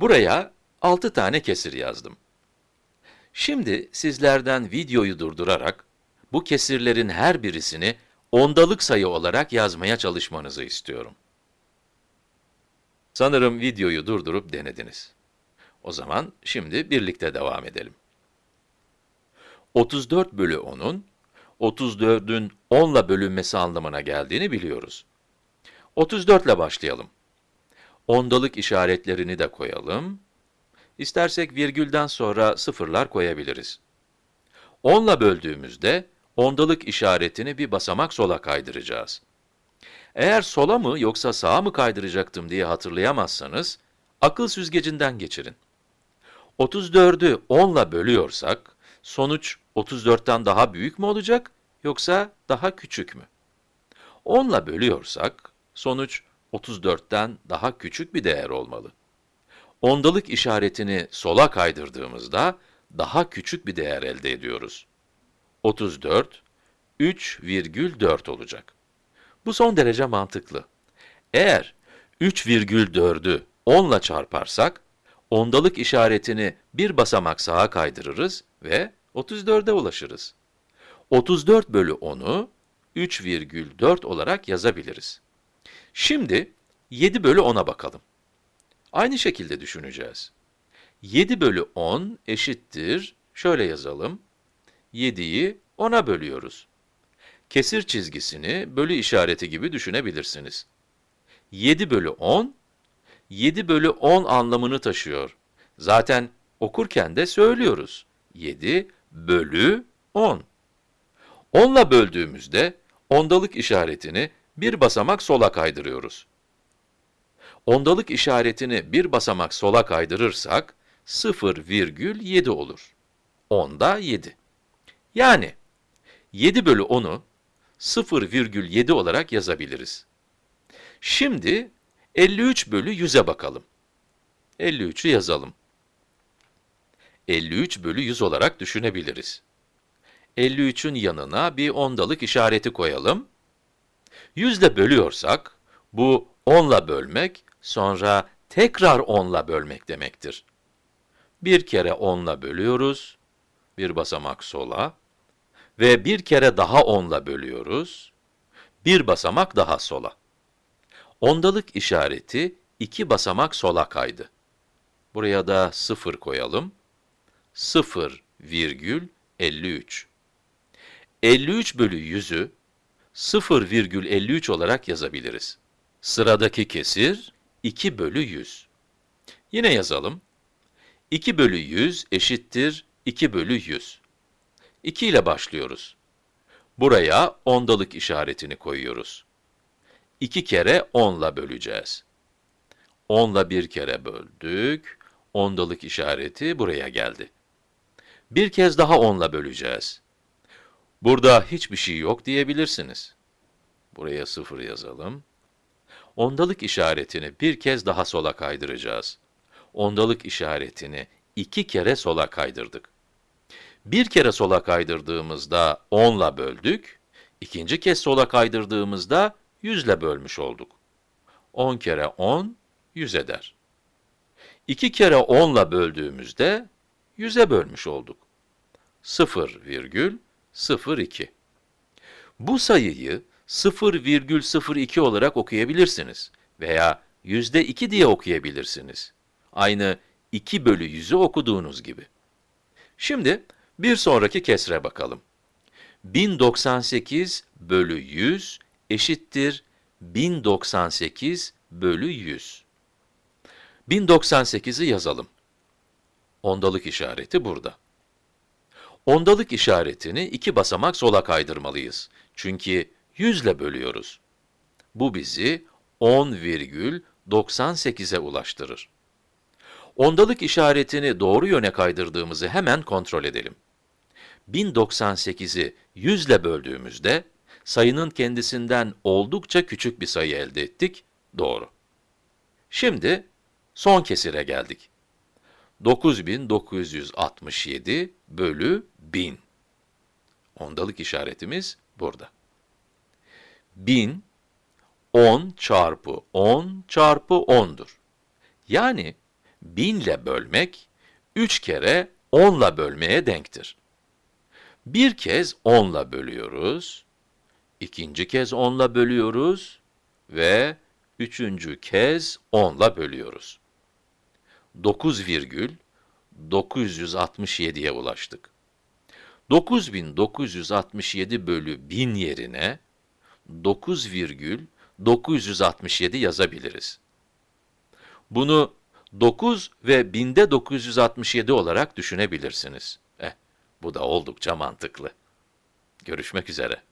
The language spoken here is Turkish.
Buraya 6 tane kesir yazdım. Şimdi sizlerden videoyu durdurarak bu kesirlerin her birisini ondalık sayı olarak yazmaya çalışmanızı istiyorum. Sanırım videoyu durdurup denediniz. O zaman şimdi birlikte devam edelim. 34 bölü 10'un 34'ün 10 ile bölünmesi anlamına geldiğini biliyoruz. 34 ile başlayalım. Ondalık işaretlerini de koyalım. İstersek virgülden sonra sıfırlar koyabiliriz. 10 ile böldüğümüzde ondalık işaretini bir basamak sola kaydıracağız. Eğer sola mı yoksa sağa mı kaydıracaktım diye hatırlayamazsanız, akıl süzgecinden geçirin. 34'ü 10 ile bölüyorsak, sonuç 34'ten daha büyük mü olacak yoksa daha küçük mü? 10 ile bölüyorsak, sonuç 34'ten daha küçük bir değer olmalı. Ondalık işaretini sola kaydırdığımızda daha küçük bir değer elde ediyoruz. 34, 3,4 olacak. Bu son derece mantıklı. Eğer 3,4'ü 10 ile çarparsak, ondalık işaretini bir basamak sağa kaydırırız ve 34'e ulaşırız. 34 bölü 10'u 3,4 olarak yazabiliriz. Şimdi 7 bölü 10'a bakalım. Aynı şekilde düşüneceğiz. 7 bölü 10 eşittir, şöyle yazalım, 7'yi 10'a bölüyoruz. Kesir çizgisini bölü işareti gibi düşünebilirsiniz. 7 bölü 10, 7 bölü 10 anlamını taşıyor. Zaten okurken de söylüyoruz. 7 bölü 10. 10 ile böldüğümüzde ondalık işaretini bir basamak sola kaydırıyoruz. Ondalık işaretini bir basamak sola kaydırırsak 0,7 olur. 10'da 7. Yani 7 bölü 10'u 0,7 olarak yazabiliriz. Şimdi 53 bölü 100'e bakalım. 53'ü yazalım. 53 bölü 100 olarak düşünebiliriz. 53'ün yanına bir ondalık işareti koyalım. 100 ile bölüyorsak, bu 10 ile bölmek, sonra tekrar 10 ile bölmek demektir. Bir kere 10 ile bölüyoruz, bir basamak sola ve bir kere daha 10 ile bölüyoruz, bir basamak daha sola. Ondalık işareti iki basamak sola kaydı. Buraya da 0 koyalım. 0,53. 53 bölü 100'ü 0,53 olarak yazabiliriz. Sıradaki kesir 2 bölü 100. Yine yazalım. 2 bölü 100 eşittir 2 bölü 100. 2 ile başlıyoruz. Buraya ondalık işaretini koyuyoruz. 2 kere 10 ile böleceğiz. 10 ile bir kere böldük, ondalık işareti buraya geldi. Bir kez daha 10 ile böleceğiz. Burada hiçbir şey yok diyebilirsiniz. Buraya 0 yazalım. Ondalık işaretini bir kez daha sola kaydıracağız. Ondalık işaretini iki kere sola kaydırdık. Bir kere sola kaydırdığımızda 10 ile böldük, ikinci kez sola kaydırdığımızda 100 ile bölmüş olduk. 10 kere 10, 100 eder. 2 kere 10 ile böldüğümüzde 100'e bölmüş olduk. 0,02. Bu sayıyı 0,02 olarak okuyabilirsiniz veya yüzde 2 diye okuyabilirsiniz. Aynı 2 bölü 100'ü okuduğunuz gibi. Şimdi bir sonraki kesre bakalım. 1098 bölü 100 eşittir 1098 bölü 100. 1098'i yazalım. Ondalık işareti burada. Ondalık işaretini iki basamak sola kaydırmalıyız. Çünkü 100 ile bölüyoruz. Bu bizi 10,98'e ulaştırır. Ondalık işaretini doğru yöne kaydırdığımızı hemen kontrol edelim. 1098'i 100 ile böldüğümüzde, sayının kendisinden oldukça küçük bir sayı elde ettik, doğru. Şimdi, son kesire geldik. 9967 bölü 1000. Ondalık işaretimiz burada. 1000, 10 çarpı 10 çarpı 10'dur. Yani 1000 ile bölmek, 3 kere 10 ile bölmeye denktir. Bir kez 10 ile bölüyoruz, ikinci kez 10 ile bölüyoruz ve üçüncü kez 10 ile bölüyoruz. 9,967'ye ulaştık. 9967 bölü 1000 yerine 9,967 yazabiliriz. Bunu 9 ve binde 967 olarak düşünebilirsiniz. Eh, bu da oldukça mantıklı. Görüşmek üzere.